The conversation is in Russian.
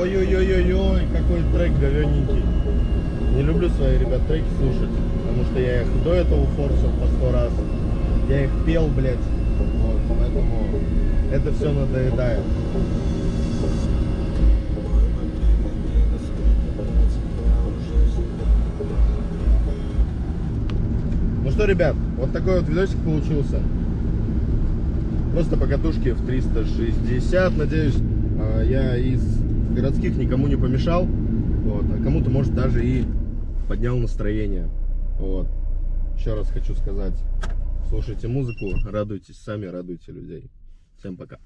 Ой-ой-ой-ой-ой, какой трек говененький. Не люблю свои, ребят, треки слушать, потому что я их до этого форсил по сто раз. Я их пел, блядь. Вот, поэтому это все надоедает. Что, ребят, вот такой вот видосик получился. Просто по катушке в 360. Надеюсь, а, я из городских никому не помешал. Вот, а кому-то, может, даже и поднял настроение. Вот. Еще раз хочу сказать, слушайте музыку, радуйтесь сами, радуйте людей. Всем пока.